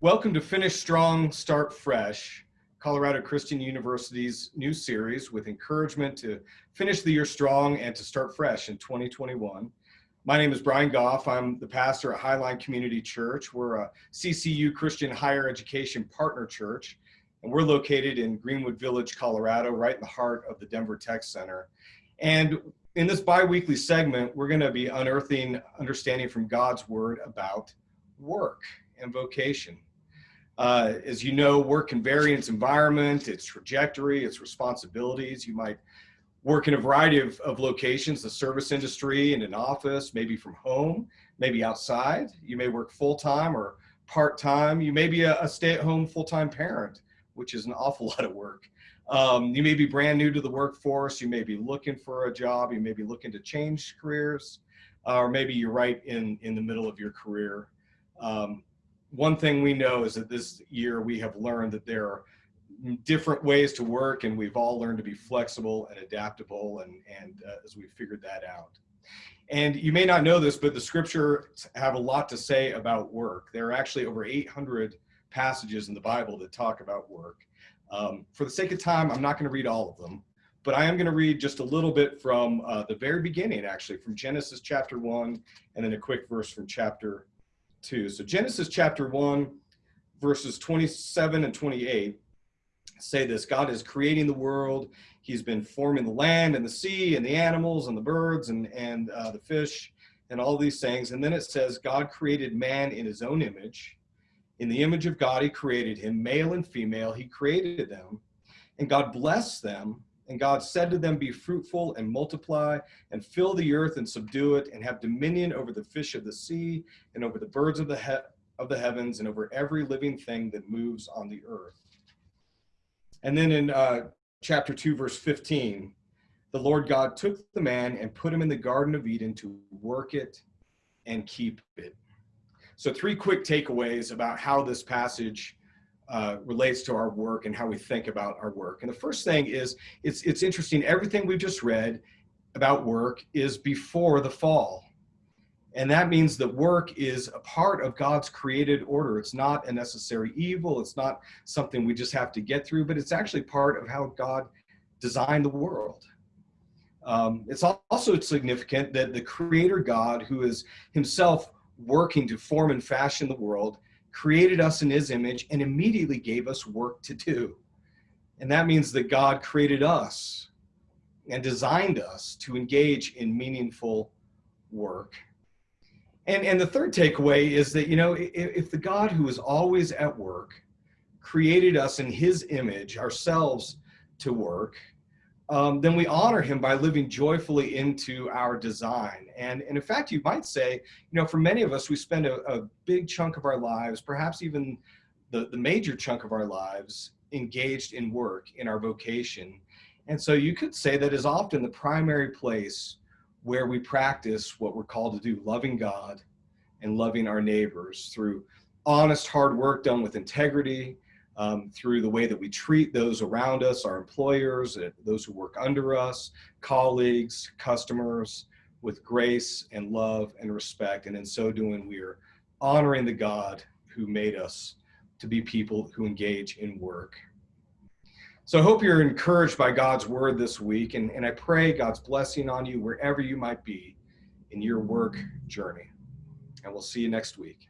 Welcome to Finish Strong, Start Fresh, Colorado Christian University's new series with encouragement to finish the year strong and to start fresh in 2021. My name is Brian Goff. I'm the pastor at Highline Community Church. We're a CCU Christian higher education partner church, and we're located in Greenwood Village, Colorado, right in the heart of the Denver Tech Center. And in this bi-weekly segment, we're gonna be unearthing understanding from God's word about work and vocation. Uh, as you know, work in its environment, its trajectory, its responsibilities. You might work in a variety of, of locations, the service industry, in an office, maybe from home, maybe outside. You may work full-time or part-time. You may be a, a stay-at-home full-time parent, which is an awful lot of work. Um, you may be brand new to the workforce. You may be looking for a job. You may be looking to change careers, uh, or maybe you're right in, in the middle of your career. Um, one thing we know is that this year we have learned that there are different ways to work and we've all learned to be flexible and adaptable and, and uh, as we've figured that out. And you may not know this, but the scriptures have a lot to say about work. There are actually over 800 passages in the Bible that talk about work. Um, for the sake of time, I'm not going to read all of them, but I am going to read just a little bit from uh, the very beginning, actually, from Genesis chapter 1, and then a quick verse from chapter 2. So Genesis chapter 1, verses 27 and 28 say this God is creating the world. He's been forming the land and the sea and the animals and the birds and, and uh, the fish and all these things. And then it says, God created man in his own image. In the image of God, he created him, male and female, he created them. And God blessed them and God said to them, Be fruitful and multiply, and fill the earth and subdue it, and have dominion over the fish of the sea, and over the birds of the, he of the heavens, and over every living thing that moves on the earth. And then in uh, chapter 2, verse 15, the Lord God took the man and put him in the Garden of Eden to work it and keep it. So, three quick takeaways about how this passage uh, relates to our work and how we think about our work. And the first thing is, it's, it's interesting, everything we've just read about work is before the fall. And that means that work is a part of God's created order. It's not a necessary evil. It's not something we just have to get through, but it's actually part of how God designed the world. Um, it's also significant that the creator God, who is himself working to form and fashion the world, created us in his image and immediately gave us work to do. And that means that God created us and designed us to engage in meaningful work. And, and the third takeaway is that, you know, if, if the God who is always at work created us in his image, ourselves to work, um, then we honor him by living joyfully into our design. And, and in fact, you might say, you know, for many of us, we spend a, a big chunk of our lives, perhaps even the, the major chunk of our lives, engaged in work, in our vocation. And so you could say that is often the primary place where we practice what we're called to do, loving God and loving our neighbors through honest, hard work done with integrity, um, through the way that we treat those around us, our employers, those who work under us, colleagues, customers, with grace and love and respect. And in so doing, we are honoring the God who made us to be people who engage in work. So I hope you're encouraged by God's word this week, and, and I pray God's blessing on you wherever you might be in your work journey. And we'll see you next week.